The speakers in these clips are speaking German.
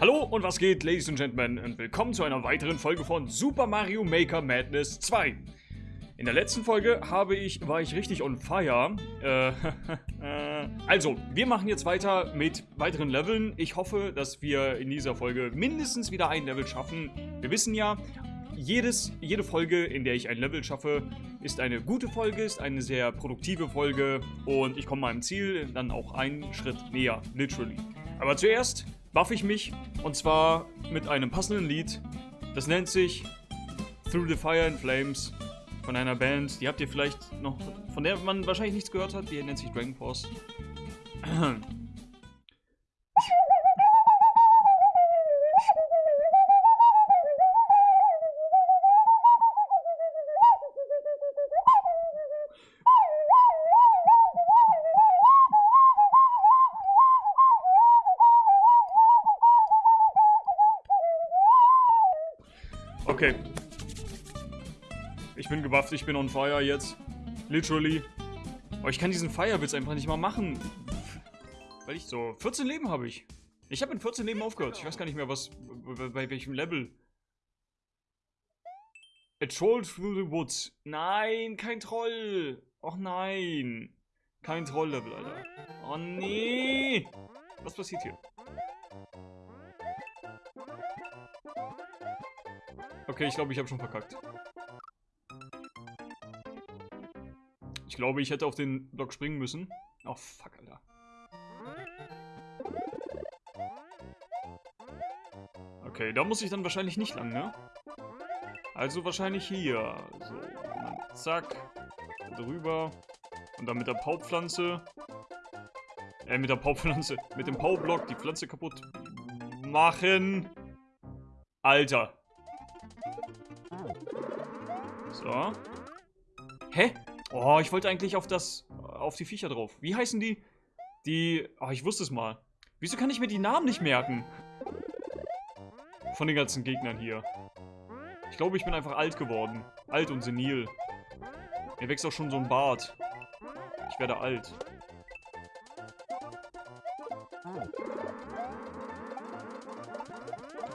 Hallo und was geht, Ladies and Gentlemen, und willkommen zu einer weiteren Folge von Super Mario Maker Madness 2. In der letzten Folge habe ich, war ich richtig on fire. Äh, also, wir machen jetzt weiter mit weiteren Leveln. Ich hoffe, dass wir in dieser Folge mindestens wieder ein Level schaffen. Wir wissen ja, jedes, jede Folge, in der ich ein Level schaffe, ist eine gute Folge, ist eine sehr produktive Folge und ich komme meinem Ziel dann auch einen Schritt näher, literally. Aber zuerst buff ich mich und zwar mit einem passenden Lied. Das nennt sich Through the Fire and Flames von einer Band, die habt ihr vielleicht noch, von der man wahrscheinlich nichts gehört hat, die nennt sich Dragon Force. Okay. Ich bin gewafft, ich bin on fire jetzt. Literally. Aber ich kann diesen Firewitz einfach nicht mal machen. Weil ich so... 14 Leben habe ich. Ich habe in 14 Leben aufgehört. Ich weiß gar nicht mehr, was... Bei welchem Level. A troll through the woods. Nein, kein Troll. Och nein. Kein Troll-Level, Alter. Oh nee. Was passiert hier? Okay, ich glaube, ich habe schon verkackt. Ich glaube, ich hätte auf den Block springen müssen. Oh, fuck, Alter. Okay, da muss ich dann wahrscheinlich nicht lang, ne? Also wahrscheinlich hier. So, dann zack. Drüber. Und dann mit der Paupflanze. Äh, mit der Paupflanze. Mit dem Paublock die Pflanze kaputt machen. Alter. So. Hä? Oh, ich wollte eigentlich auf das, auf die Viecher drauf. Wie heißen die? Die, oh, ich wusste es mal. Wieso kann ich mir die Namen nicht merken? Von den ganzen Gegnern hier. Ich glaube, ich bin einfach alt geworden. Alt und senil. Mir wächst auch schon so ein Bart. Ich werde alt.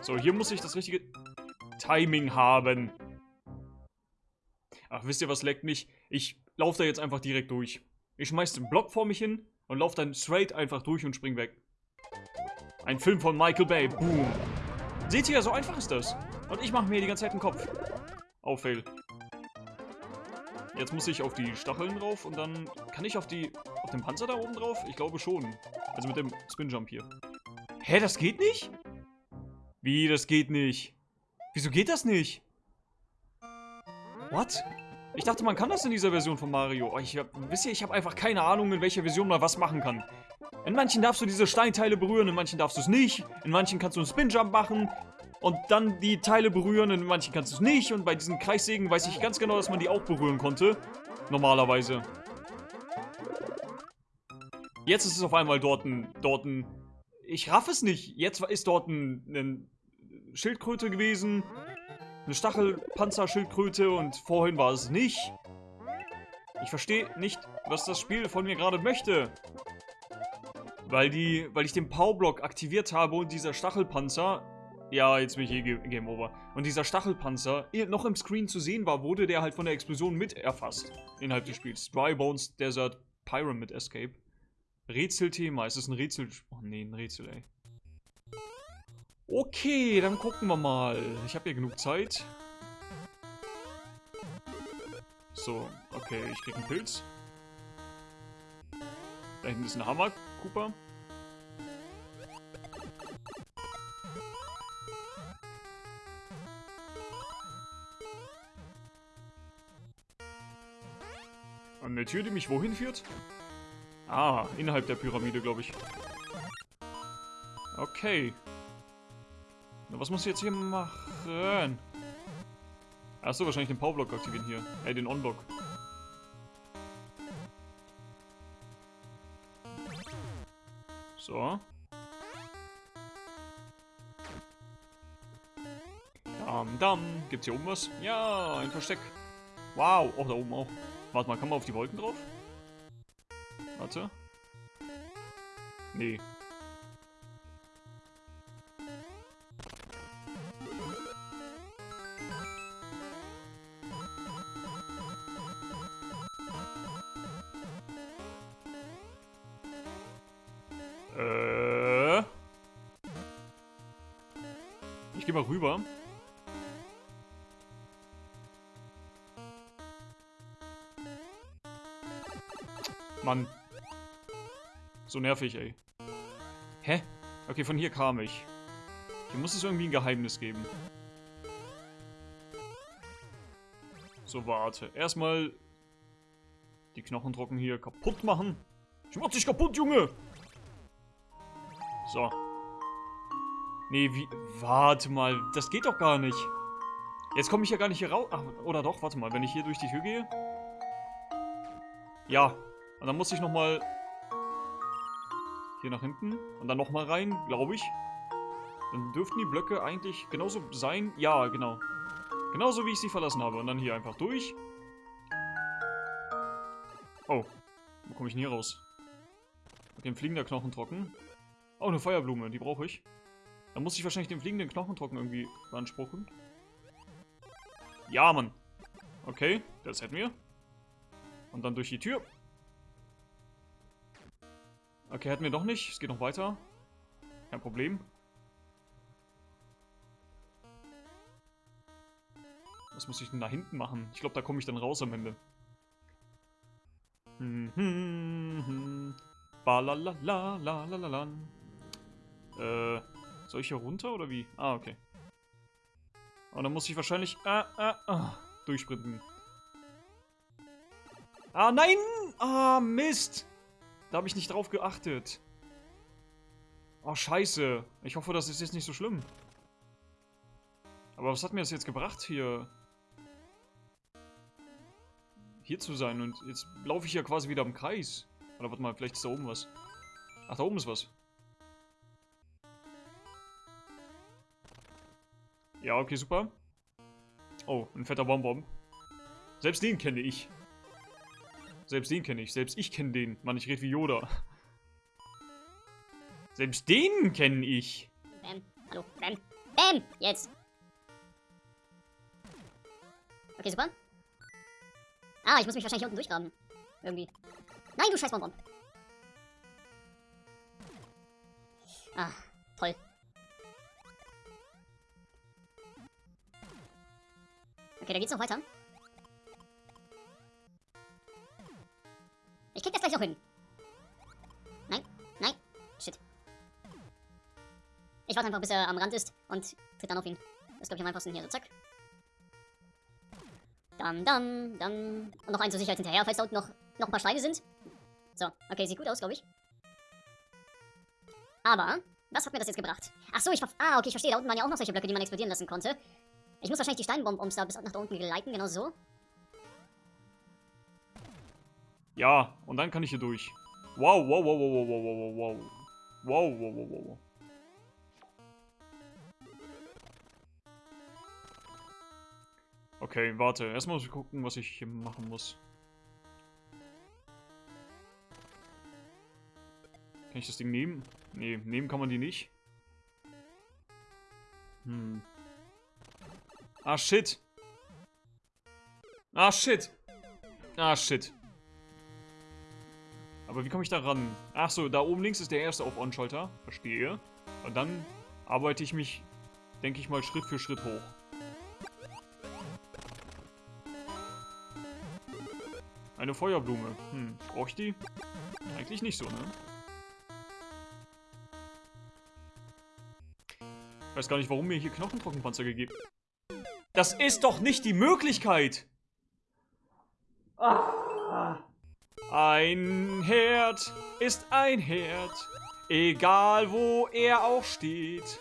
So, hier muss ich das richtige Timing haben. Ach, wisst ihr, was leckt mich? Ich laufe da jetzt einfach direkt durch. Ich schmeiß den Block vor mich hin und laufe dann straight einfach durch und spring weg. Ein Film von Michael Bay. Boom. Seht ihr, so einfach ist das. Und ich mache mir die ganze Zeit den Kopf. Oh, fail. Jetzt muss ich auf die Stacheln drauf und dann... Kann ich auf die... Auf den Panzer da oben drauf? Ich glaube schon. Also mit dem Spin-Jump hier. Hä, das geht nicht? Wie, das geht nicht? Wieso geht das nicht? What? Ich dachte, man kann das in dieser Version von Mario. Oh, ich hab, wisst ihr, ich habe einfach keine Ahnung, in welcher Version man was machen kann. In manchen darfst du diese Steinteile berühren, in manchen darfst du es nicht. In manchen kannst du einen Spinjump machen und dann die Teile berühren, in manchen kannst du es nicht. Und bei diesen Kreissägen weiß ich ganz genau, dass man die auch berühren konnte. Normalerweise. Jetzt ist es auf einmal dort ein... Dort ein ich raff es nicht. Jetzt ist dort ein, ein Schildkröte gewesen eine Stachelpanzerschildkröte und vorhin war es nicht. Ich verstehe nicht, was das Spiel von mir gerade möchte. Weil die, weil ich den Powerblock aktiviert habe und dieser Stachelpanzer, ja, jetzt bin ich hier Game Over, und dieser Stachelpanzer noch im Screen zu sehen war, wurde der halt von der Explosion mit erfasst. Innerhalb des Spiels. Dry Bones Desert Pyramid Escape. Rätselthema. Ist es ein Rätsel? Oh nee, ein Rätsel, ey. Okay, dann gucken wir mal. Ich habe hier genug Zeit. So, okay, ich krieg einen Pilz. Da hinten ist ein Hammer, Cooper. Eine Tür, die mich wohin führt? Ah, innerhalb der Pyramide, glaube ich. Okay. Was muss ich jetzt hier machen? Achso, wahrscheinlich den Powerblock aktivieren hier. Äh, den On-Block. So. Dam, dam. Gibt's hier oben was? Ja, ein Versteck. Wow. Oh, da oben auch. Warte mal, kann man auf die Wolken drauf? Warte. Nee. Ich gehe mal rüber. Mann. So nervig, ey. Hä? Okay, von hier kam ich. Hier muss es irgendwie ein Geheimnis geben. So, warte. Erstmal die Knochendrocken hier kaputt machen. Ich mach dich kaputt, Junge! So. Nee, wie... Warte mal, das geht doch gar nicht. Jetzt komme ich ja gar nicht hier raus. Ach, oder doch, warte mal, wenn ich hier durch die Tür gehe. Ja. Und dann muss ich nochmal... Hier nach hinten. Und dann nochmal rein, glaube ich. Dann dürften die Blöcke eigentlich genauso sein. Ja, genau. Genauso wie ich sie verlassen habe. Und dann hier einfach durch. Oh. Wo komme ich denn hier raus? Mit dem fliegender Knochen trocken. Oh, eine Feuerblume. Die brauche ich. Dann muss ich wahrscheinlich den fliegenden Knochen trocken irgendwie beanspruchen. Ja, Mann. Okay, das hätten wir. Und dann durch die Tür. Okay, hätten wir doch nicht. Es geht noch weiter. Kein Problem. Was muss ich denn da hinten machen? Ich glaube, da komme ich dann raus am Ende. Hm, hm, hm. Balalalalalalala. Äh, soll ich hier runter oder wie? Ah, okay. Und dann muss ich wahrscheinlich ah, ah, ah, durchsprinten. Ah, nein! Ah, Mist! Da habe ich nicht drauf geachtet. Oh, scheiße. Ich hoffe, das ist jetzt nicht so schlimm. Aber was hat mir das jetzt gebracht hier? Hier zu sein und jetzt laufe ich ja quasi wieder im Kreis. Oder warte mal, vielleicht ist da oben was. Ach, da oben ist was. Ja, okay, super. Oh, ein fetter Bonbon. Selbst den kenne ich. Selbst den kenne ich. Selbst ich kenne den. Mann, ich rede wie Yoda. Selbst den kenne ich. Bam, hallo, bam, bam, jetzt. Okay, super. Ah, ich muss mich wahrscheinlich unten durchgraben. Irgendwie. Nein, du scheiß Bonbon. Ah, Okay, da geht's noch weiter. Ich krieg das gleich noch hin. Nein, nein, shit. Ich warte einfach, bis er am Rand ist und tritt dann auf ihn. Das ist, glaube ich, am einfachsten hier. So, zack. Dann, dann, dann. Und noch einen zur Sicherheit hinterher, falls da unten noch, noch ein paar Steine sind. So, okay, sieht gut aus, glaube ich. Aber, was hat mir das jetzt gebracht? Ach so, ich Ah, okay, ich verstehe. Da unten waren ja auch noch solche Blöcke, die man explodieren lassen konnte. Ich muss wahrscheinlich die Steinbomben da bis nach da unten geleiten, genau so. Ja, und dann kann ich hier durch. Wow, wow, wow, wow, wow, wow, wow, wow. Wow, wow, wow, wow, wow. Okay, warte. Erstmal muss ich gucken, was ich hier machen muss. Kann ich das Ding nehmen? Nee, nehmen kann man die nicht. Hm. Ah, shit. Ah, shit. Ah, shit. Aber wie komme ich da ran? Ach so, da oben links ist der erste auf On-Schalter. Verstehe. Und dann arbeite ich mich, denke ich mal, Schritt für Schritt hoch. Eine Feuerblume. Hm, brauche ich die? Eigentlich nicht so, ne? Ich weiß gar nicht, warum mir hier Knochentrockenpanzer gegeben... Das ist doch nicht die Möglichkeit! Ein Herd ist ein Herd, egal wo er auch steht.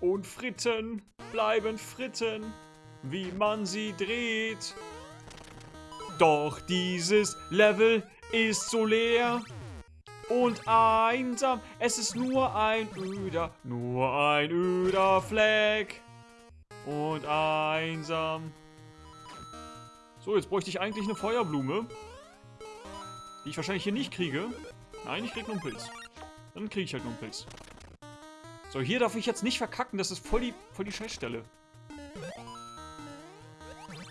Und Fritten bleiben Fritten, wie man sie dreht. Doch dieses Level ist so leer und einsam. Es ist nur ein öder, nur ein öder Fleck und einsam. So, jetzt bräuchte ich eigentlich eine Feuerblume. Die ich wahrscheinlich hier nicht kriege. Nein, ich krieg nur einen Pilz. Dann kriege ich halt nur einen Pilz. So, hier darf ich jetzt nicht verkacken. Das ist voll die, voll die Scheißstelle.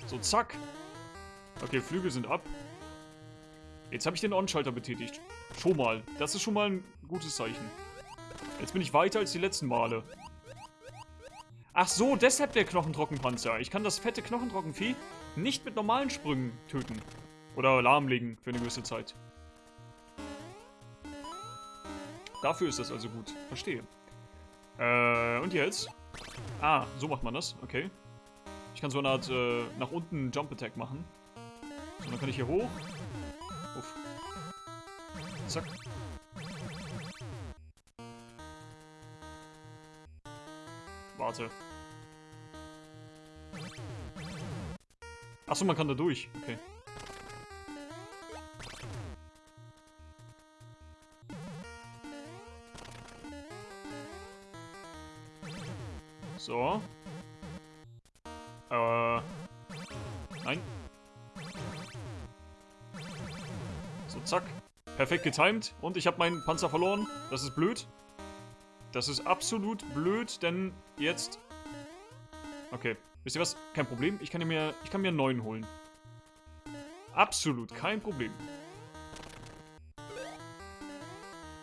So, zack. Okay, Flügel sind ab. Jetzt habe ich den On-Schalter betätigt. Schon mal. Das ist schon mal ein gutes Zeichen. Jetzt bin ich weiter als die letzten Male. Ach so, deshalb der Knochentrockenpanzer. Ich kann das fette Knochentrockenvieh nicht mit normalen Sprüngen töten. Oder lahmlegen für eine gewisse Zeit. Dafür ist das also gut. Verstehe. Äh, und jetzt? Ah, so macht man das. Okay. Ich kann so eine Art äh, nach unten Jump Attack machen. So, dann kann ich hier hoch. Uff. Zack. Warte. Achso, man kann da durch. Okay. So. Äh. Nein. So, zack. Perfekt getimed. Und ich habe meinen Panzer verloren. Das ist blöd. Das ist absolut blöd, denn jetzt... Okay. Wisst ihr was? Kein Problem. Ich kann mir, ich kann mir einen neuen holen. Absolut kein Problem.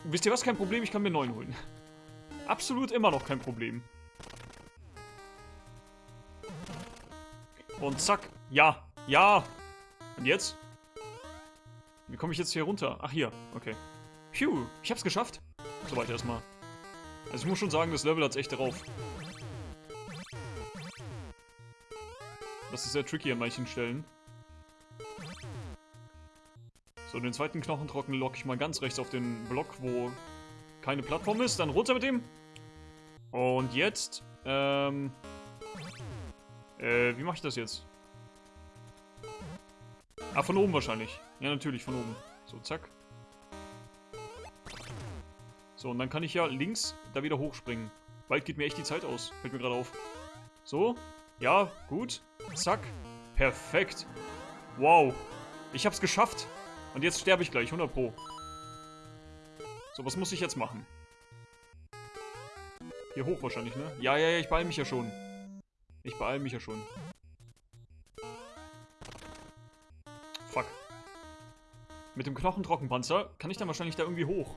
Wisst ihr was? Kein Problem. Ich kann mir einen neuen holen. Absolut immer noch kein Problem. Und zack. Ja. Ja. Und jetzt? Wie komme ich jetzt hier runter? Ach, hier. Okay. Phew. Ich hab's geschafft. Soweit erstmal. Also ich muss schon sagen, das Level hat's echt drauf. Das ist sehr tricky an manchen Stellen. So, den zweiten Knochentrocken locke ich mal ganz rechts auf den Block, wo keine Plattform ist. Dann runter mit dem. Und jetzt, ähm... Äh, wie mache ich das jetzt? Ah, von oben wahrscheinlich. Ja, natürlich, von oben. So, zack. So, und dann kann ich ja links da wieder hochspringen. Bald geht mir echt die Zeit aus. Fällt mir gerade auf. So. Ja, gut. Zack. Perfekt. Wow. Ich hab's geschafft. Und jetzt sterbe ich gleich, 100 pro. So, was muss ich jetzt machen? Hier hoch wahrscheinlich, ne? Ja, ja, ja, ich beeil mich ja schon. Ich beeil mich ja schon. Fuck. Mit dem Knochentrockenpanzer kann ich dann wahrscheinlich da irgendwie hoch.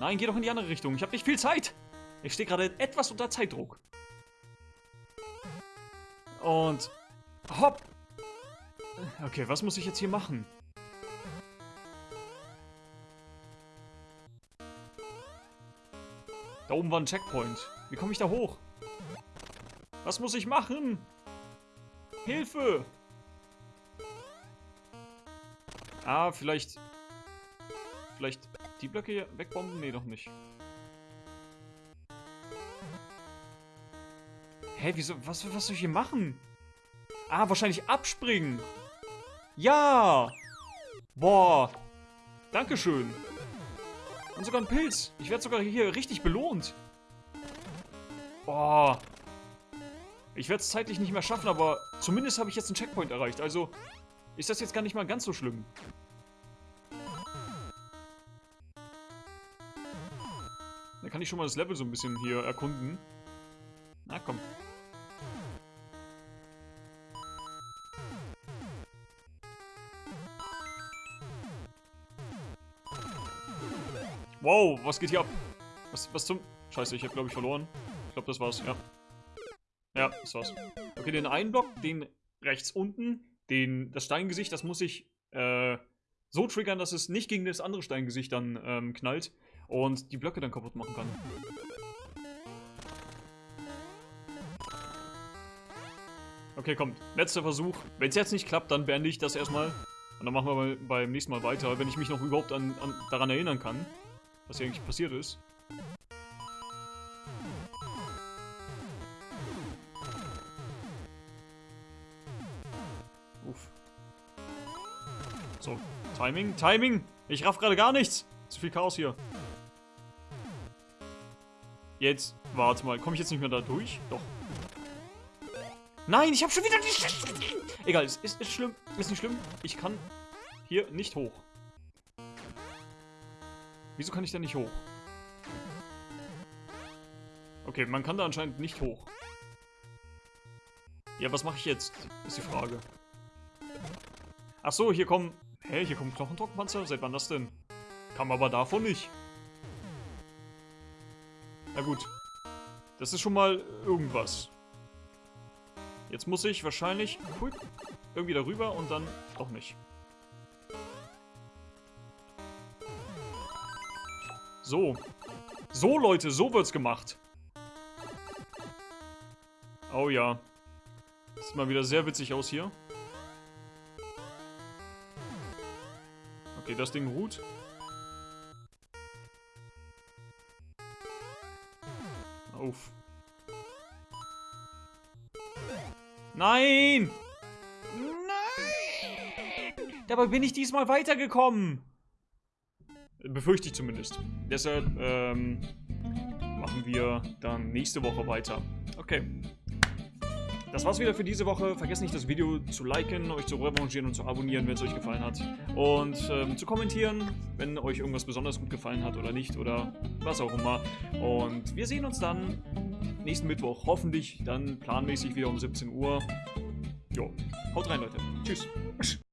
Nein, geh doch in die andere Richtung. Ich habe nicht viel Zeit. Ich stehe gerade etwas unter Zeitdruck. Und... Hopp! Okay, was muss ich jetzt hier machen? Da oben war ein Checkpoint. Wie komme ich da hoch? Was muss ich machen? Hilfe! Ah, vielleicht... Vielleicht die Blöcke hier wegbomben? Nee, doch nicht. Hä, wieso? Was, was soll ich hier machen? Ah, wahrscheinlich abspringen. Ja! Boah. Dankeschön. Und sogar ein Pilz. Ich werde sogar hier richtig belohnt. Boah. Ich werde es zeitlich nicht mehr schaffen, aber zumindest habe ich jetzt einen Checkpoint erreicht. Also ist das jetzt gar nicht mal ganz so schlimm. Dann kann ich schon mal das Level so ein bisschen hier erkunden. Na komm. Wow, was geht hier ab? Was, was zum... Scheiße, ich habe glaube ich verloren. Ich glaube, das war's, ja. Ja, das war's. Okay, den einen Block, den rechts unten, den, das Steingesicht, das muss ich äh, so triggern, dass es nicht gegen das andere Steingesicht dann ähm, knallt und die Blöcke dann kaputt machen kann. Okay, kommt. Letzter Versuch. Wenn es jetzt nicht klappt, dann beende ich das erstmal. Und dann machen wir beim nächsten Mal weiter, wenn ich mich noch überhaupt an, an, daran erinnern kann, was hier eigentlich passiert ist. Uff. So, Timing, Timing! Ich raff gerade gar nichts! Zu viel Chaos hier. Jetzt, warte mal, komme ich jetzt nicht mehr da durch? Doch. Nein, ich habe schon wieder die... Egal, es ist, ist schlimm, ist nicht schlimm. Ich kann hier nicht hoch. Wieso kann ich da nicht hoch? Okay, man kann da anscheinend nicht hoch. Ja, was mache ich jetzt? Ist die Frage. Ach so, hier kommen... Hä, hier kommen Knochentrockenpanzer? Seit wann das denn? Kam aber davon nicht. Na gut. Das ist schon mal irgendwas. Jetzt muss ich wahrscheinlich hui, irgendwie darüber und dann auch nicht. So. So, Leute, so wird's gemacht. Oh ja. Sieht mal wieder sehr witzig aus hier. Okay, das Ding ruht. Auf. Nein! Nein! Dabei bin ich diesmal weitergekommen. Befürchte ich zumindest. Deshalb ähm, machen wir dann nächste Woche weiter. Okay. Das war's wieder für diese Woche. Vergesst nicht, das Video zu liken, euch zu revanchieren und zu abonnieren, wenn es euch gefallen hat. Und ähm, zu kommentieren, wenn euch irgendwas besonders gut gefallen hat oder nicht oder was auch immer. Und wir sehen uns dann nächsten Mittwoch. Hoffentlich dann planmäßig wieder um 17 Uhr. Jo, haut rein, Leute. Tschüss.